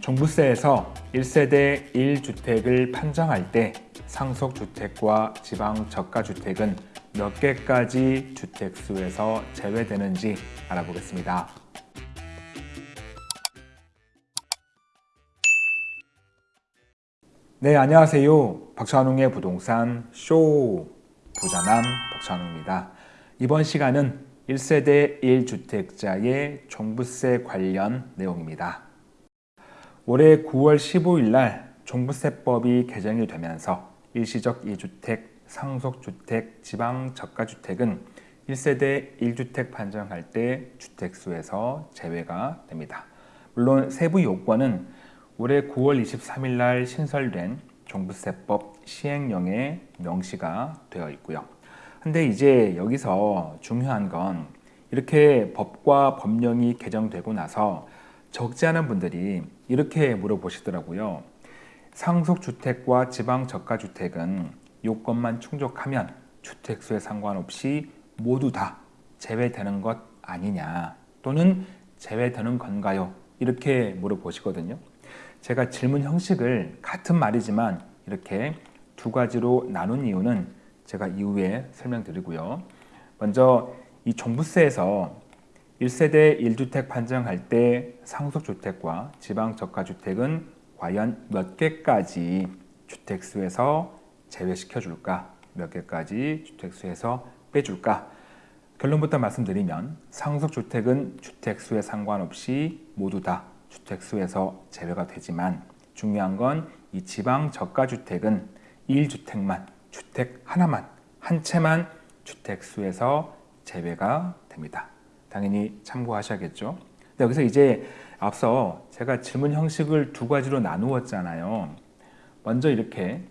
종부세에서 1세대 1주택을 판정할 때 상속주택과 지방저가주택은 몇 개까지 주택수에서 제외되는지 알아보겠습니다. 네, 안녕하세요. 박찬웅의 부동산 쇼 부자남 박찬웅입니다. 이번 시간은 1세대 1주택자의 종부세 관련 내용입니다. 올해 9월 15일 날 종부세법이 개정이 되면서 일시적 2주택, 상속주택, 지방저가주택은 1세대 1주택 판정할 때 주택수에서 제외가 됩니다. 물론 세부 요건은 올해 9월 23일 날 신설된 종부세법 시행령에 명시가 되어 있고요. 근데 이제 여기서 중요한 건 이렇게 법과 법령이 개정되고 나서 적지 않은 분들이 이렇게 물어보시더라고요. 상속주택과 지방저가주택은 요건만 충족하면 주택수에 상관없이 모두 다 제외되는 것 아니냐 또는 제외되는 건가요? 이렇게 물어보시거든요. 제가 질문 형식을 같은 말이지만 이렇게 두 가지로 나눈 이유는 제가 이후에 설명드리고요. 먼저 이 종부세에서 1세대 1주택 판정할 때 상속주택과 지방저가주택은 과연 몇 개까지 주택수에서 제외시켜 줄까? 몇 개까지 주택수에서 빼줄까? 결론부터 말씀드리면 상속주택은 주택수에 상관없이 모두 다 주택수에서 제외가 되지만 중요한 건 이 지방저가주택은 1주택만, 주택 하나만, 한 채만 주택수에서 제외가 됩니다. 당연히 참고하셔야겠죠. 여기서 이제 앞서 제가 질문 형식을 두 가지로 나누었잖아요. 먼저 이렇게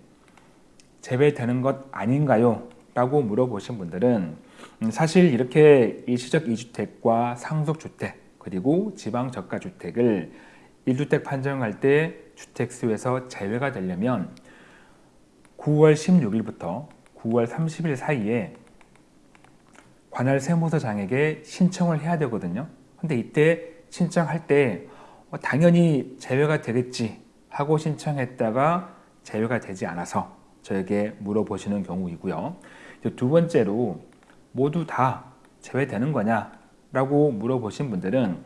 제외되는 것 아닌가요? 라고 물어보신 분들은 사실 이렇게 일시적 2주택과 상속주택 그리고 지방저가주택을 1주택 판정할 때 주택수에서 제외가 되려면 9월 16일부터 9월 30일 사이에 관할 세무서장에게 신청을 해야 되거든요. 근데 이때 신청할 때 어, 당연히 제외가 되겠지 하고 신청했다가 제외가 되지 않아서 저에게 물어보시는 경우이고요. 두 번째로 모두 다 제외되는 거냐 라고 물어보신 분들은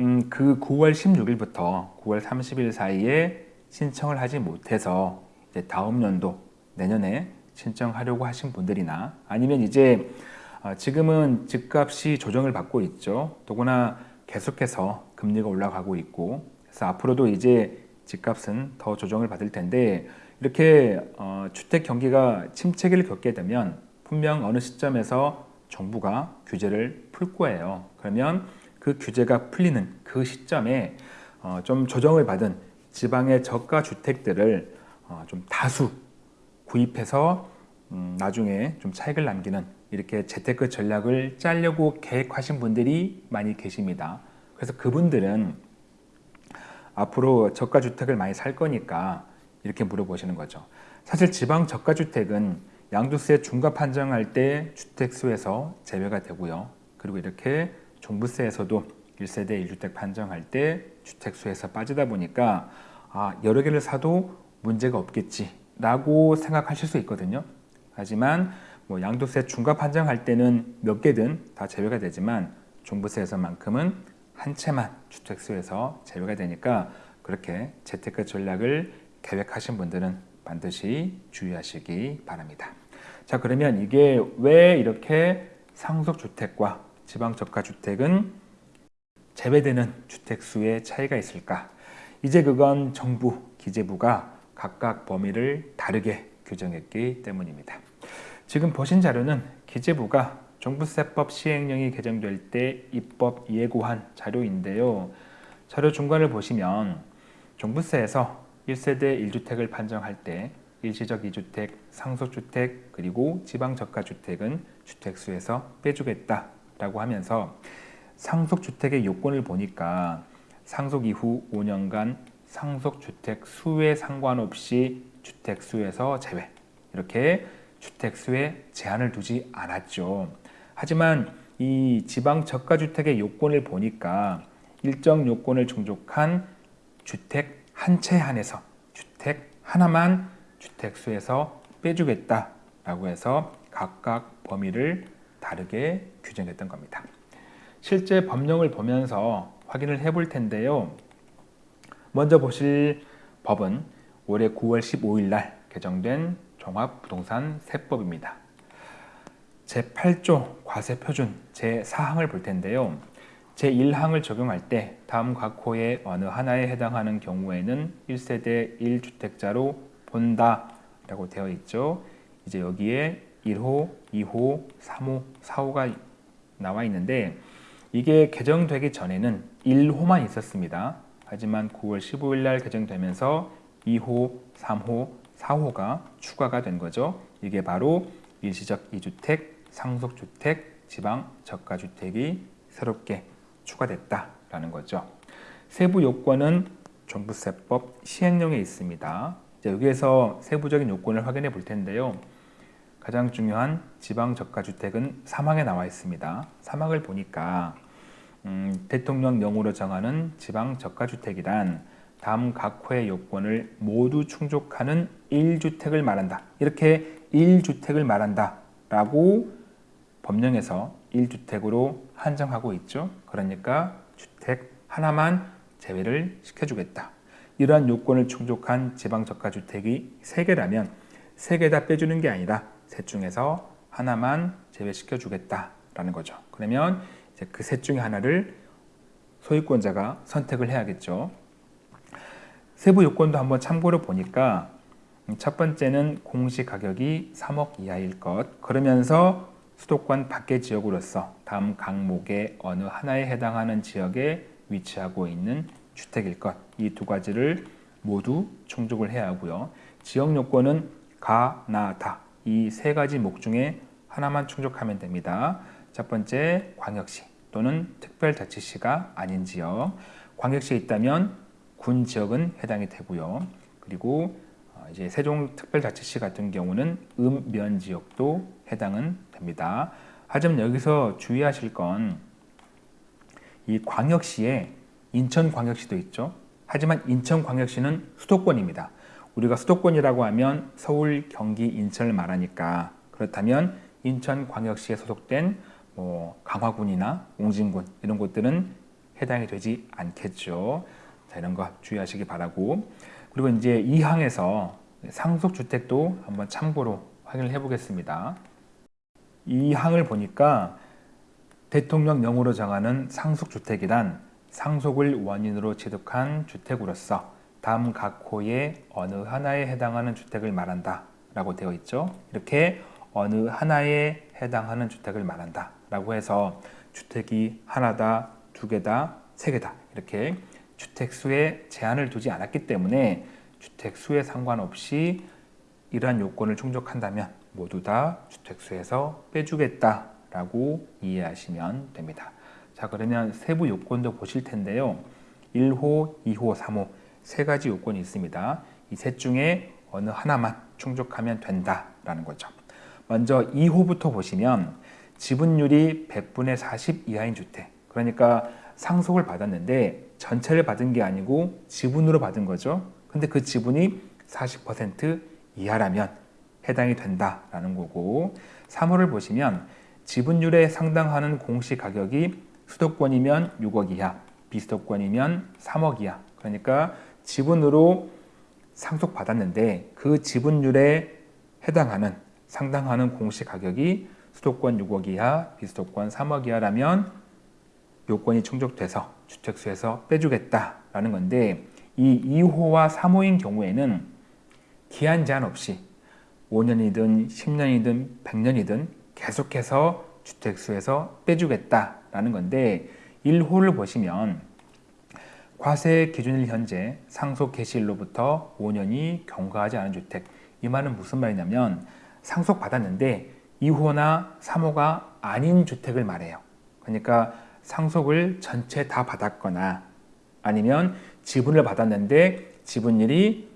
음, 그 9월 16일부터 9월 30일 사이에 신청을 하지 못해서 다음 연도 내년에 신청하려고 하신 분들이나 아니면 이제 어, 지금은 집값이 조정을 받고 있죠. 더구나 계속해서 금리가 올라가고 있고 그래서 앞으로도 이제 집값은 더 조정을 받을 텐데 이렇게 어, 주택 경기가 침체기를 겪게 되면 분명 어느 시점에서 정부가 규제를 풀 거예요. 그러면 그 규제가 풀리는 그 시점에 어, 좀 조정을 받은 지방의 저가 주택들을 어, 좀 다수 구입해서 음, 나중에 좀 차익을 남기는 이렇게 재테크 전략을 짜려고 계획하신 분들이 많이 계십니다. 그래서 그분들은 앞으로 저가주택을 많이 살 거니까 이렇게 물어보시는 거죠. 사실 지방 저가주택은 양도세 중과 판정할 때 주택수에서 제외가 되고요. 그리고 이렇게 종부세에서도 1세대 1주택 판정할 때 주택수에서 빠지다 보니까 아, 여러 개를 사도 문제가 없겠지 라고 생각하실 수 있거든요. 하지만 뭐 양도세 중과 판정할 때는 몇 개든 다 제외가 되지만 종부세에서만큼은 한 채만 주택수에서 제외가 되니까 그렇게 재테크 전략을 계획하신 분들은 반드시 주의하시기 바랍니다. 자 그러면 이게 왜 이렇게 상속주택과 지방저가주택은 제외되는 주택수의 차이가 있을까? 이제 그건 정부, 기재부가 각각 범위를 다르게 규정했기 때문입니다. 지금 보신 자료는 기재부가 종부세법 시행령이 개정될 때 입법 예고한 자료인데요. 자료 중간을 보시면 종부세에서 1세대 1주택을 판정할 때 일시적 2주택, 상속주택, 그리고 지방저가주택은 주택수에서 빼주겠다라고 하면서 상속주택의 요건을 보니까 상속 이후 5년간 상속주택 수에 상관없이 주택수에서 제외 이렇게 주택수에 제한을 두지 않았죠. 하지만 이 지방 저가주택의 요건을 보니까 일정 요건을 충족한 주택 한 채 한해서 주택 하나만 주택수에서 빼주겠다라고 해서 각각 범위를 다르게 규정했던 겁니다. 실제 법령을 보면서 확인을 해볼 텐데요. 먼저 보실 법은 올해 9월 15일 날 개정된 종합부동산 세법입니다. 제8조 과세표준 제4항을 볼 텐데요. 제1항을 적용할 때 다음 각 호의 어느 하나에 해당하는 경우에는 1세대 1주택자로 본다 라고 되어 있죠. 이제 여기에 1호, 2호, 3호, 4호가 나와 있는데 이게 개정되기 전에는 1호만 있었습니다. 하지만 9월 15일 날 개정되면서 2호, 3호, 4호가 추가가 된 거죠. 이게 바로 일시적 2주택, 상속주택, 지방 저가주택이 새롭게 추가됐다라는 거죠. 세부 요건은 종부세법 시행령에 있습니다. 여기에서 세부적인 요건을 확인해 볼 텐데요. 가장 중요한 지방 저가주택은 사망에 나와 있습니다. 사망을 보니까 음, 대통령령으로 정하는 지방 저가주택이란 다음 각 호의 요건을 모두 충족하는 1주택을 말한다. 이렇게 1주택을 말한다. 라고 법령에서 1주택으로 한정하고 있죠. 그러니까 주택 하나만 제외를 시켜주겠다. 이러한 요건을 충족한 지방저가주택이 3개라면 3개 다 빼주는 게 아니라 셋 중에서 하나만 제외시켜 주겠다라는 거죠. 그러면 이제 그 셋 중에 하나를 소유권자가 선택을 해야겠죠. 세부 요건도 한번 참고로 보니까 첫 번째는 공시 가격이 3억 이하일 것. 그러면서 수도권 밖의 지역으로서 다음 강목의 어느 하나에 해당하는 지역에 위치하고 있는 주택일 것. 이 두 가지를 모두 충족을 해야 하고요. 지역 요건은 가, 나, 다. 이 세 가지 목 중에 하나만 충족하면 됩니다. 첫 번째, 광역시 또는 특별자치시가 아닌 지역. 광역시에 있다면 군 지역은 해당이 되고요. 그리고 어, 이제 세종특별자치시 같은 경우는 읍면 지역도 해당은 됩니다. 하지만 여기서 주의하실 건 이 광역시에 인천광역시도 있죠. 하지만 인천광역시는 수도권입니다. 우리가 수도권이라고 하면 서울, 경기, 인천을 말하니까 그렇다면 인천광역시에 소속된 뭐 강화군이나 옹진군 이런 곳들은 해당이 되지 않겠죠. 자, 이런 거 주의하시기 바라고 그리고 이제 이 항에서 상속주택도 한번 참고로 확인을 해보겠습니다. 이 항을 보니까 대통령령으로 정하는 상속주택이란 상속을 원인으로 취득한 주택으로서 다음 각 호의 어느 하나에 해당하는 주택을 말한다 라고 되어 있죠. 이렇게 어느 하나에 해당하는 주택을 말한다 라고 해서 주택이 하나다, 두 개다, 세 개다 이렇게 주택수에 제한을 두지 않았기 때문에 주택수에 상관없이 이러한 요건을 충족한다면 모두 다 주택수에서 빼주겠다라고 이해하시면 됩니다. 자 그러면 세부 요건도 보실 텐데요. 1호, 2호, 3호 세 가지 요건이 있습니다. 이 셋 중에 어느 하나만 충족하면 된다라는 거죠. 먼저 2호부터 보시면 지분율이 100분의 40 이하인 주택 그러니까 상속을 받았는데 전체를 받은 게 아니고 지분으로 받은 거죠. 근데 그 지분이 40% 이하라면 해당이 된다라는 거고 3호를 보시면 지분율에 상당하는 공시 가격이 수도권이면 6억 이하, 비수도권이면 3억 이하. 그러니까 지분으로 상속받았는데 그 지분율에 해당하는 상당하는 공시 가격이 수도권 6억 이하, 비수도권 3억 이하라면 요건이 충족돼서 주택수에서 빼주겠다라는 건데 이 2호와 3호인 경우에는 기한 제한 없이 5년이든 10년이든 100년이든 계속해서 주택수에서 빼주겠다라는 건데 1호를 보시면 과세 기준일 현재 상속 개시일로부터 5년이 경과하지 않은 주택 이 말은 무슨 말이냐면 상속 받았는데 2호나 3호가 아닌 주택을 말해요. 그러니까 상속을 전체 다 받았거나 아니면 지분을 받았는데 지분율이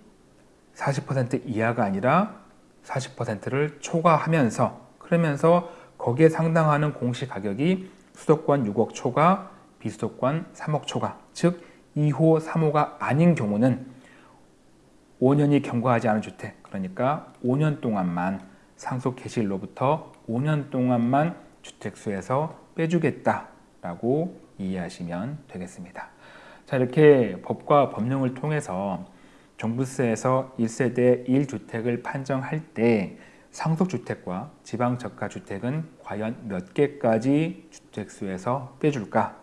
40% 이하가 아니라 40%를 초과하면서 그러면서 거기에 상당하는 공시 가격이 수도권 6억 초과, 비수도권 3억 초과 즉 2호, 3호가 아닌 경우는 5년이 경과하지 않은 주택, 그러니까 5년 동안만 상속 개시일로부터 5년 동안만 주택수에서 빼주겠다 라고 이해하시면 되겠습니다. 자, 이렇게 법과 법령을 통해서 종부세에서 1세대 1주택을 판정할 때 상속주택과 지방저가주택은 과연 몇 개까지 주택수에서 빼줄까?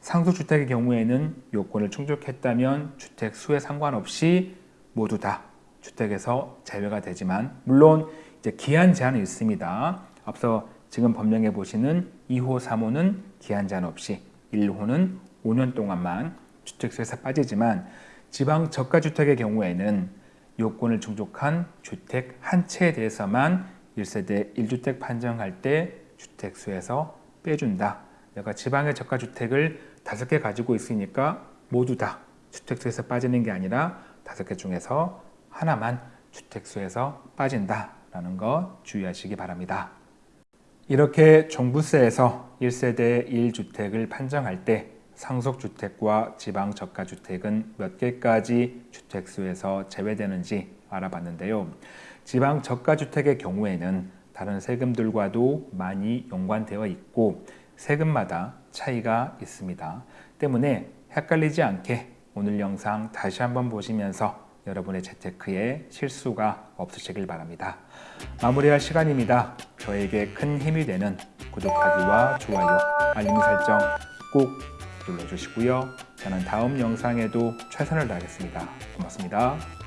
상속주택의 경우에는 요건을 충족했다면 주택수에 상관없이 모두 다 주택에서 제외가 되지만 물론 이제 기한 제한이 있습니다. 앞서 지금 법령에 보시는 2호, 3호는 기한 제한 없이 1호는 5년 동안만 주택수에서 빠지지만 지방 저가주택의 경우에는 요건을 충족한 주택 한 채에 대해서만 1세대 1주택 판정할 때 주택수에서 빼준다. 내가 지방의 저가주택을 다섯 개 가지고 있으니까 모두 다 주택수에서 빠지는 게 아니라 다섯 개 중에서 하나만 주택수에서 빠진다라는 거 주의하시기 바랍니다. 이렇게 종부세에서 1세대 1주택을 판정할 때 상속주택과 지방저가주택은 몇 개까지 주택수에서 제외되는지 알아봤는데요. 지방저가주택의 경우에는 다른 세금들과도 많이 연관되어 있고 세금마다 차이가 있습니다. 때문에 헷갈리지 않게 오늘 영상 다시 한번 보시면서 여러분의 재테크에 실수가 없으시길 바랍니다. 마무리할 시간입니다. 저에게 큰 힘이 되는 구독하기와 좋아요, 알림 설정 꼭 눌러주시고요. 저는 다음 영상에도 최선을 다하겠습니다. 고맙습니다.